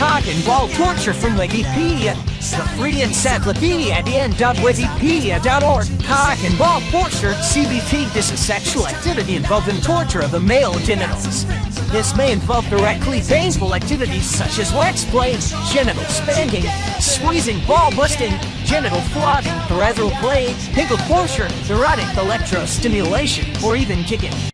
cock and ball torture from Wikipedia. The free encyclopedia at en.wikipedia.org. Cock and ball torture, CBT, is sexual activity involving torture of the male genitals. This may involve directly painful activities such as wax play, genital spanking, squeezing, ball busting, genital flogging, peripheral play, tickle torture, erotic electrostimulation, or even kicking.